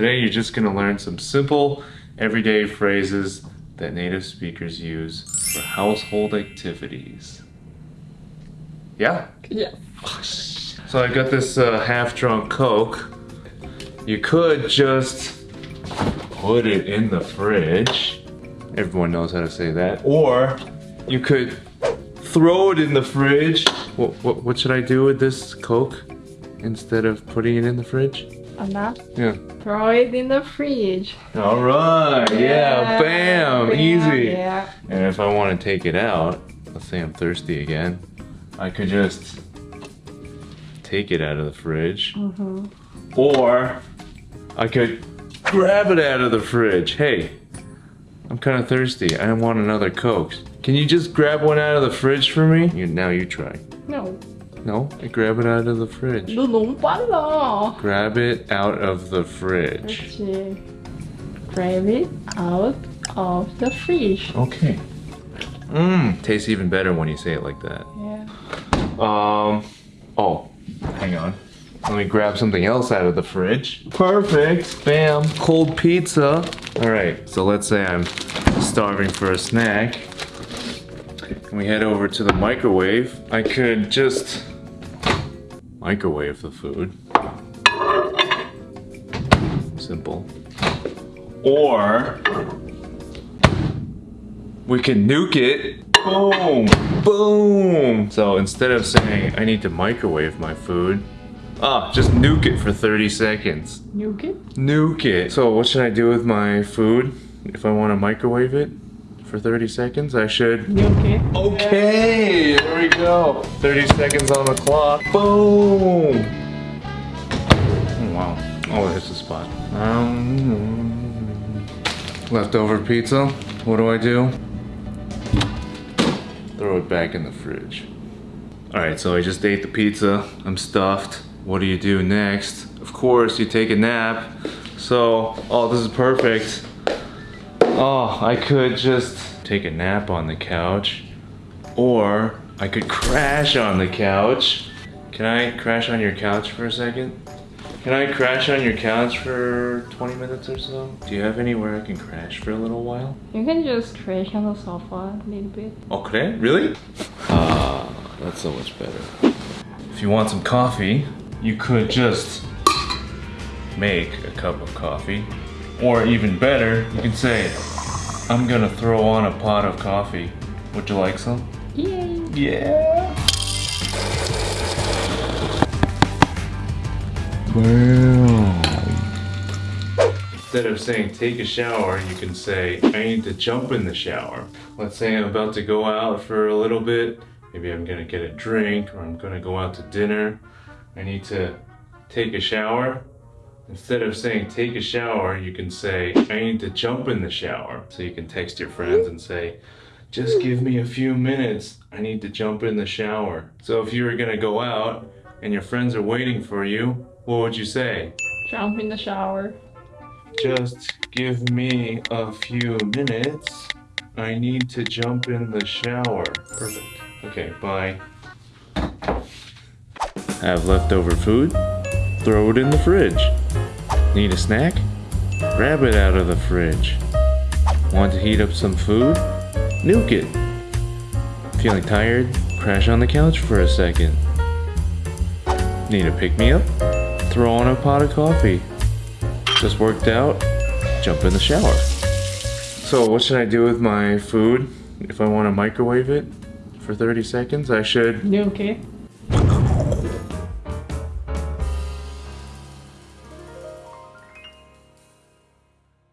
Today you're just gonna learn some simple, everyday phrases that native speakers use for household activities. Yeah? Yeah. So I got this uh, half-drunk Coke. You could just put it in the fridge. Everyone knows how to say that. Or you could throw it in the fridge. What, what, what should I do with this Coke instead of putting it in the fridge? Anna, Yeah. throw it in the fridge. All right. Yeah. Bam. Easy. Yeah. And if I want to take it out, let's say I'm thirsty again, I could just take it out of the fridge. Mm-hmm. Or I could grab it out of the fridge. Hey, I'm kind of thirsty. I want another Coke. Can you just grab one out of the fridge for me? You, now you try. No. No, I grab it out of the fridge. 너 너무 빨라. Grab it out of the fridge. 그렇지. Grab it out of the fridge. Okay. Mmm, tastes even better when you say it like that. Yeah. Um, oh, hang on. Let me grab something else out of the fridge. Perfect. Bam. Cold pizza. All right, so let's say I'm starving for a snack. And we head over to the microwave. I could just microwave the food. Simple. Or we can nuke it. Boom, boom. So instead of saying I need to microwave my food, ah, just nuke it for 30 seconds. Nuke it? Nuke it. So what should I do with my food if I want to microwave it for 30 seconds? I should. You get? Okay, go. 30 seconds on the clock. Boom. Oh, wow. Oh, there's the spot. Um, leftover pizza. What do I do? Throw it back in the fridge. All right, so I just ate the pizza. I'm stuffed. What do you do next? Of course, you take a nap. So, oh, this is perfect. Oh, I could just take a nap on the couch. Or I could crash on the couch. Can I crash on your couch for a second? Can I crash on your couch for 20 minutes or so? Do you have anywhere I can crash for a little while? You can just crash on the sofa a little bit. Oh, 그래? Really? Ah, that's so much better. If you want some coffee, you could just make a cup of coffee. Or even better, you can say, I'm gonna throw on a pot of coffee. Would you like some? Yay! Yeah. Wow. Instead of saying take a shower, you can say I need to jump in the shower. Let's say I'm about to go out for a little bit. Maybe I'm gonna get a drink or I'm gonna go out to dinner. I need to take a shower. Instead of saying take a shower, you can say I need to jump in the shower. So you can text your friends and say, just give me a few minutes. I need to jump in the shower. So if you were gonna go out and your friends are waiting for you, what would you say? Jump in the shower. Just give me a few minutes. I need to jump in the shower. Perfect. Okay, bye. Have leftover food? Throw it in the fridge. Need a snack? Grab it out of the fridge. Want to heat up some food? Nuke it. Feeling tired? Crash on the couch for a second. Need a pick me up? Throw on a pot of coffee. Just worked out? Jump in the shower. So, what should I do with my food if I want to microwave it for 30 seconds? I should You okay?